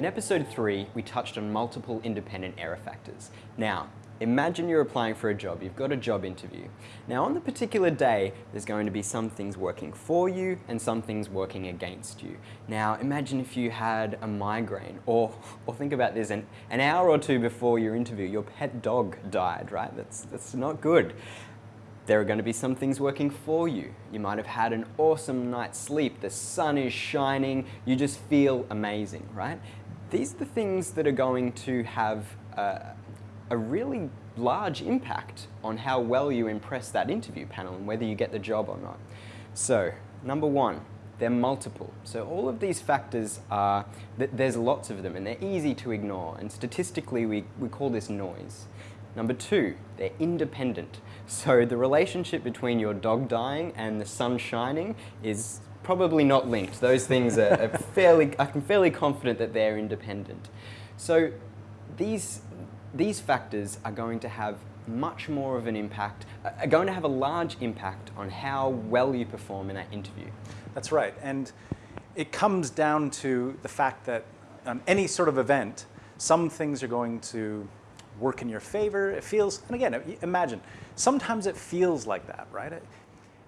In episode 3, we touched on multiple independent error factors. Now, imagine you're applying for a job, you've got a job interview. Now on the particular day, there's going to be some things working for you and some things working against you. Now imagine if you had a migraine or, or think about this, an, an hour or two before your interview, your pet dog died, right? That's, that's not good. There are going to be some things working for you. You might have had an awesome night's sleep, the sun is shining, you just feel amazing, right? These are the things that are going to have a, a really large impact on how well you impress that interview panel and whether you get the job or not. So, number one, they're multiple. So all of these factors are, that there's lots of them and they're easy to ignore and statistically we, we call this noise. Number two, they're independent. So the relationship between your dog dying and the sun shining is probably not linked. Those things are, are fairly, I'm fairly confident that they're independent. So these, these factors are going to have much more of an impact, are going to have a large impact on how well you perform in that interview. That's right. And it comes down to the fact that on any sort of event, some things are going to work in your favor. It feels, and again, imagine, sometimes it feels like that, right?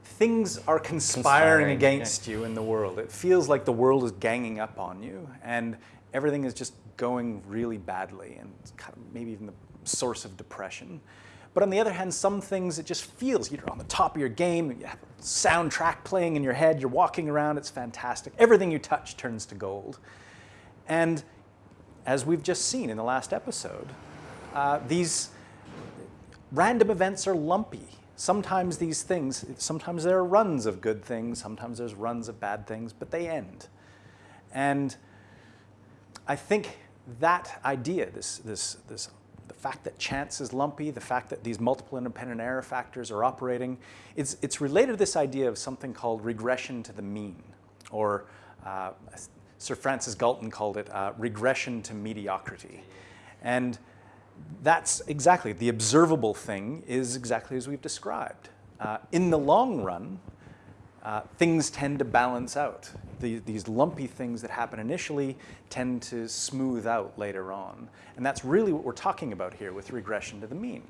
things are conspiring, conspiring against yeah. you in the world. It feels like the world is ganging up on you and everything is just going really badly and kind of maybe even the source of depression. But on the other hand, some things it just feels you're on the top of your game, you have a soundtrack playing in your head, you're walking around, it's fantastic. Everything you touch turns to gold. And as we've just seen in the last episode, uh, these random events are lumpy. Sometimes these things, sometimes there are runs of good things, sometimes there's runs of bad things, but they end. And I think that idea, this, this, this, the fact that chance is lumpy, the fact that these multiple independent error factors are operating, it's, it's related to this idea of something called regression to the mean, or uh, Sir Francis Galton called it uh, regression to mediocrity. And that's exactly, the observable thing is exactly as we've described. Uh, in the long run, uh, things tend to balance out. The, these lumpy things that happen initially tend to smooth out later on. And that's really what we're talking about here with regression to the mean.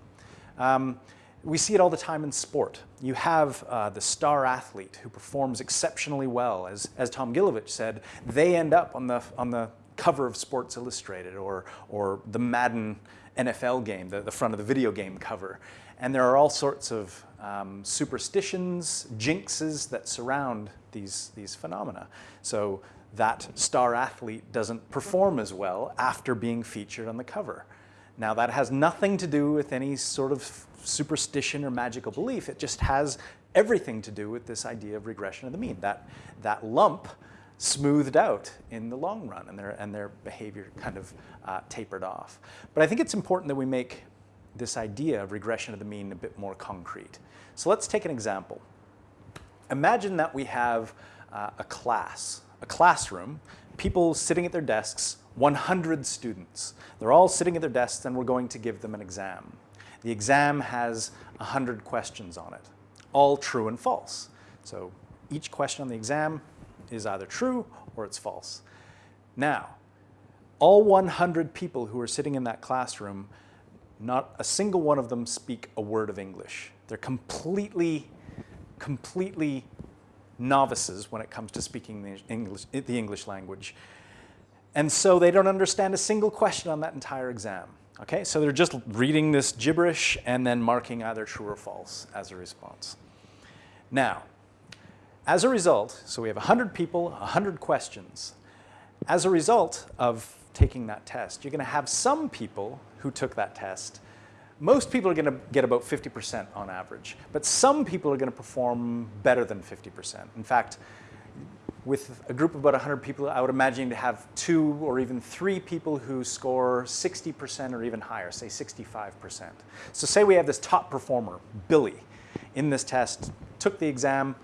Um, we see it all the time in sport. You have uh, the star athlete who performs exceptionally well. As, as Tom Gilovich said, they end up on the, on the cover of Sports Illustrated or, or the Madden NFL game, the, the front of the video game cover. And there are all sorts of um, superstitions, jinxes that surround these, these phenomena. So that star athlete doesn't perform as well after being featured on the cover. Now that has nothing to do with any sort of superstition or magical belief. It just has everything to do with this idea of regression of the mean. That, that lump smoothed out in the long run and their, and their behavior kind of uh, tapered off. But I think it's important that we make this idea of regression of the mean a bit more concrete. So let's take an example. Imagine that we have uh, a class, a classroom, people sitting at their desks, 100 students. They're all sitting at their desks and we're going to give them an exam. The exam has 100 questions on it, all true and false. So each question on the exam is either true or it's false. Now, all 100 people who are sitting in that classroom, not a single one of them speak a word of English. They're completely, completely novices when it comes to speaking the English, the English language. And so they don't understand a single question on that entire exam. Okay, so they're just reading this gibberish and then marking either true or false as a response. Now, as a result, so we have 100 people, 100 questions. As a result of taking that test, you're going to have some people who took that test. Most people are going to get about 50% on average, but some people are going to perform better than 50%. In fact, with a group of about 100 people, I would imagine to have two or even three people who score 60% or even higher, say 65%. So say we have this top performer, Billy, in this test, took the exam,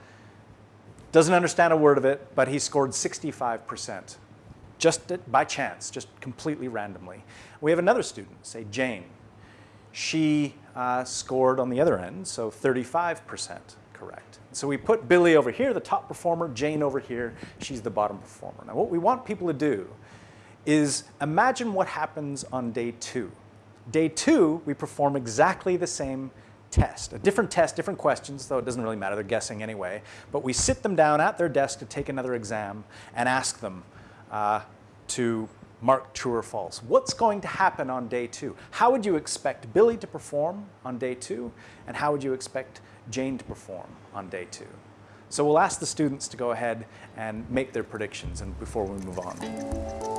doesn't understand a word of it, but he scored 65%, just by chance, just completely randomly. We have another student, say Jane. She uh, scored on the other end, so 35% correct. So we put Billy over here, the top performer, Jane over here, she's the bottom performer. Now what we want people to do is imagine what happens on day two. Day two, we perform exactly the same test, a different test, different questions, though it doesn't really matter, they're guessing anyway. But we sit them down at their desk to take another exam and ask them uh, to mark true or false. What's going to happen on day two? How would you expect Billy to perform on day two? And how would you expect Jane to perform on day two? So we'll ask the students to go ahead and make their predictions and before we move on.